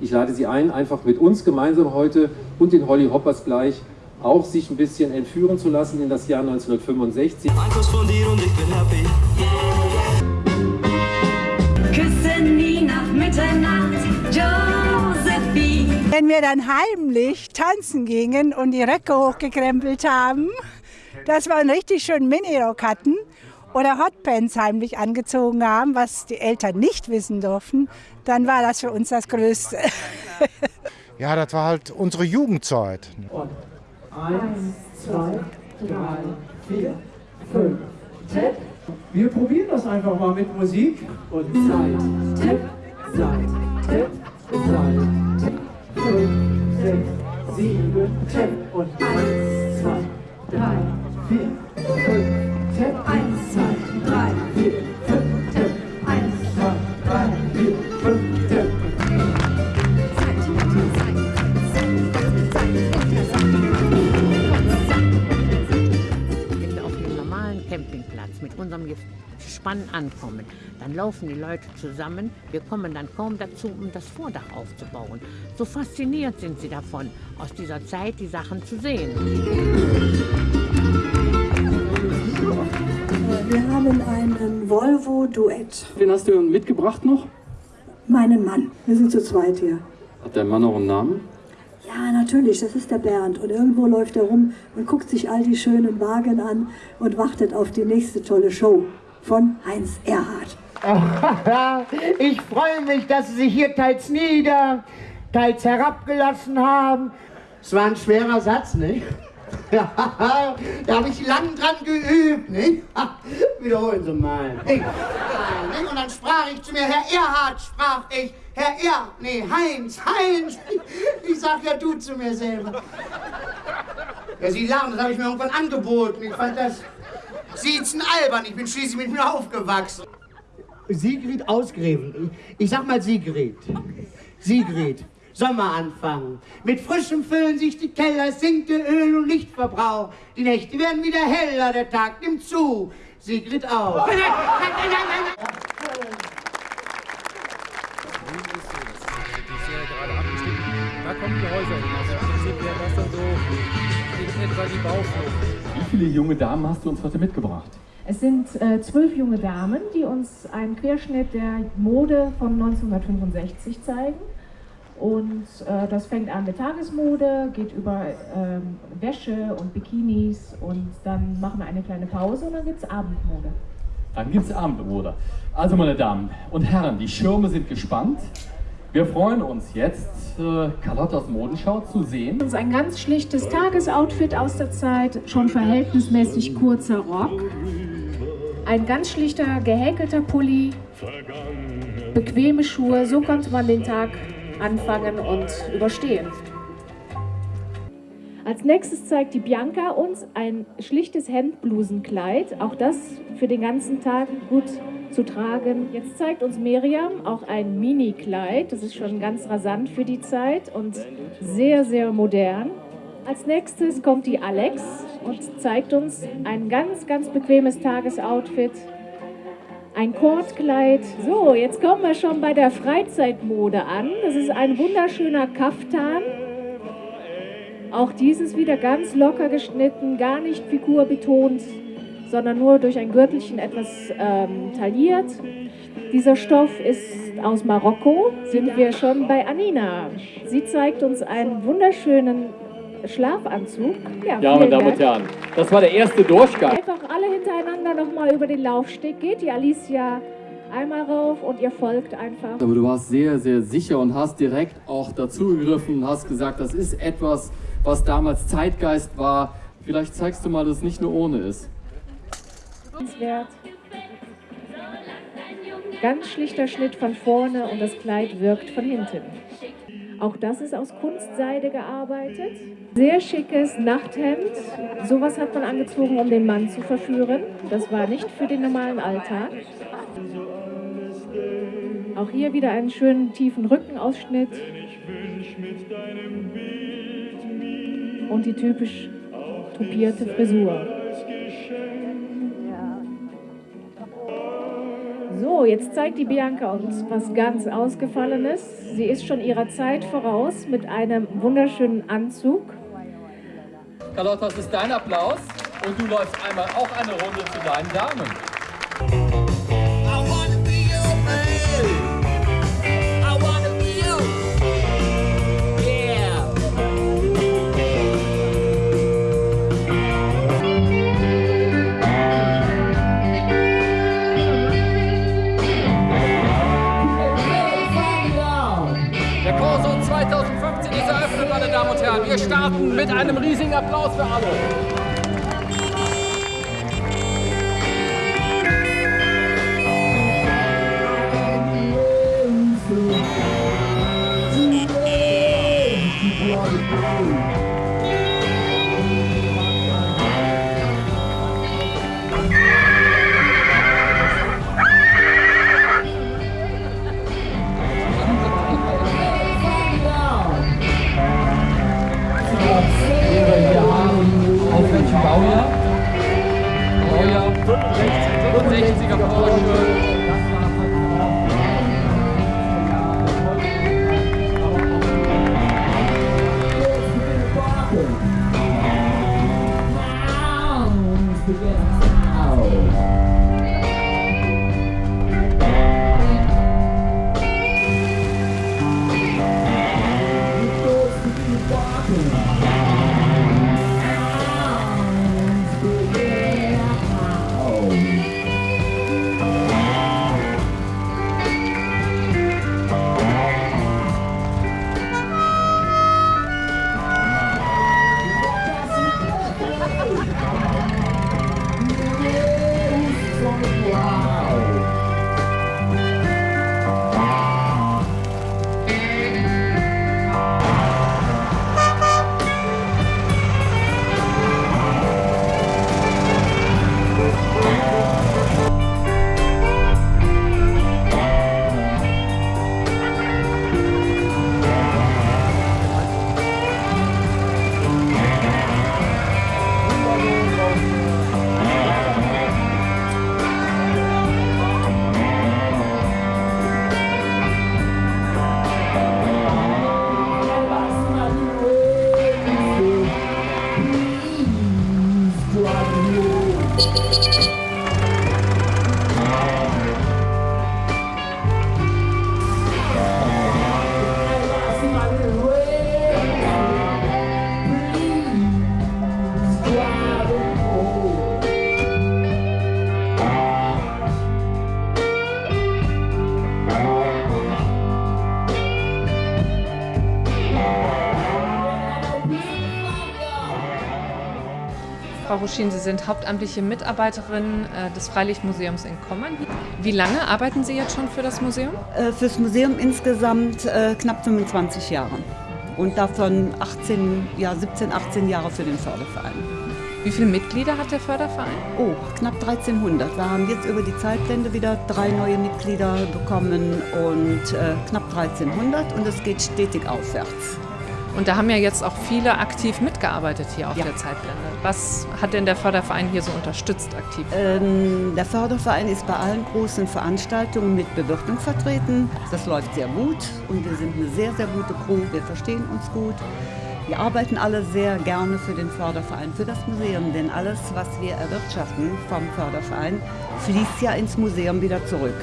Ich lade Sie ein, einfach mit uns gemeinsam heute und den Holly Hoppers gleich auch sich ein bisschen entführen zu lassen in das Jahr 1965. Ein Kuss von dir und ich bin happy. Küsse nie nach Mitternacht, Josephine. Wenn wir dann heimlich tanzen gingen und die Röcke hochgekrempelt haben, dass wir einen richtig schönen Minirock hatten oder Hotpants heimlich angezogen haben, was die Eltern nicht wissen durften, dann war das für uns das Größte. Ja, das war halt unsere Jugendzeit. Eins, zwei, drei, vier, fünf. Tap. Wir probieren das einfach mal mit Musik. Und Zeit. Tap, Zeit. Tap, Zeit. Tap. Fünf, sechs, sieben. Tap. Und eins, zwei, drei, vier, fünf. Gespann ankommen, dann laufen die Leute zusammen. Wir kommen dann kaum dazu, um das Vordach aufzubauen. So fasziniert sind sie davon, aus dieser Zeit die Sachen zu sehen. Volvo-Duett. Wen hast du mitgebracht noch? Meinen Mann. Wir sind zu zweit hier. Hat der Mann noch einen Namen? Ja, natürlich, das ist der Bernd. Und irgendwo läuft er rum und guckt sich all die schönen Wagen an und wartet auf die nächste tolle Show von Heinz Erhardt. Ich freue mich, dass Sie sich hier teils nieder, teils herabgelassen haben. Es war ein schwerer Satz, nicht? Ja, da habe ich lang dran geübt, nicht? Wiederholen Sie mal. Nicht? Und dann sprach ich zu mir, Herr Erhard, sprach ich, Herr Er, nee, Heinz, Heinz. Ich sag ja du zu mir selber. Ja, Sie lachen, das habe ich mir irgendwann angeboten. Ich fand das Siezen albern, ich bin schließlich mit mir aufgewachsen. Sigrid Ausgräben. Ich sag mal Sigrid. Sigrid. Sommer anfangen. Mit frischem füllen sich die Keller, sinkt der Öl- und Lichtverbrauch. Die Nächte werden wieder heller, der Tag nimmt zu. Sigrid auch. Nein, nein, nein, nein, nein. Da kommen die Häuser hin. Also im Prinzip wäre das dann so in etwa die Bauflucht. Wie viele junge Damen hast du uns heute mitgebracht? Es sind äh, zwölf junge Damen, die uns einen Querschnitt der Mode von 1965 zeigen. Und äh, das fängt an mit Tagesmode, geht über ähm, Wäsche und Bikinis und dann machen wir eine kleine Pause und dann gibt es Abendmode. Dann gibt es Abendmode. Also meine Damen und Herren, die Schirme sind gespannt. Wir freuen uns jetzt, äh, Carlottas Modenschau zu sehen. Das ist ein ganz schlichtes Tagesoutfit aus der Zeit, schon verhältnismäßig kurzer Rock. Ein ganz schlichter gehäkelter Pulli, bequeme Schuhe, so konnte man den Tag anfangen und überstehen. Als nächstes zeigt die Bianca uns ein schlichtes Hemdblusenkleid, auch das für den ganzen Tag gut zu tragen. Jetzt zeigt uns Miriam auch ein Mini-Kleid, das ist schon ganz rasant für die Zeit und sehr, sehr modern. Als nächstes kommt die Alex und zeigt uns ein ganz, ganz bequemes Tagesoutfit. Ein Kordkleid. So, jetzt kommen wir schon bei der Freizeitmode an. Das ist ein wunderschöner Kaftan. Auch dieses wieder ganz locker geschnitten, gar nicht figurbetont, sondern nur durch ein Gürtelchen etwas ähm, tailliert. Dieser Stoff ist aus Marokko. Sind wir schon bei Anina. Sie zeigt uns einen wunderschönen Schlafanzug. Ja, ja meine Damen und Herren, das war der erste Durchgang. Einfach alle hintereinander nochmal über den Laufsteg geht. Die Alicia einmal rauf und ihr folgt einfach. Aber du warst sehr, sehr sicher und hast direkt auch dazugegriffen und hast gesagt, das ist etwas, was damals Zeitgeist war. Vielleicht zeigst du mal, dass es nicht nur ohne ist. Ganz schlichter Schnitt von vorne und das Kleid wirkt von hinten. Auch das ist aus Kunstseide gearbeitet. Sehr schickes Nachthemd. Sowas hat man angezogen, um den Mann zu verführen. Das war nicht für den normalen Alltag. Auch hier wieder einen schönen tiefen Rückenausschnitt. Und die typisch tupierte Frisur. So, jetzt zeigt die Bianca uns was ganz Ausgefallenes. Sie ist schon ihrer Zeit voraus mit einem wunderschönen Anzug. Carlotta, das ist dein Applaus und du läufst einmal auch eine Runde zu deinen Damen. Starten mit einem riesigen Applaus für alle. Thank you. Ruschin, Sie sind hauptamtliche Mitarbeiterin äh, des Freilichtmuseums in Kommern. Wie lange arbeiten Sie jetzt schon für das Museum? Äh, Fürs Museum insgesamt äh, knapp 25 Jahre. Und davon 18, ja, 17, 18 Jahre für den Förderverein. Wie viele Mitglieder hat der Förderverein? Oh, knapp 1300. Wir haben jetzt über die Zeitwende wieder drei neue Mitglieder bekommen und äh, knapp 1300 und es geht stetig aufwärts. Und da haben ja jetzt auch viele aktiv mitgearbeitet hier auf Ja. der Zeitblende. Was hat denn der Förderverein hier so unterstützt aktiv? Ähm, der Förderverein ist bei allen großen Veranstaltungen mit Bewirtung vertreten. Das läuft sehr gut und wir sind eine sehr, sehr gute Crew. Wir verstehen uns gut. Wir arbeiten alle sehr gerne für den Förderverein, für das Museum, denn alles, was wir erwirtschaften vom Förderverein, fließt ja ins Museum wieder zurück.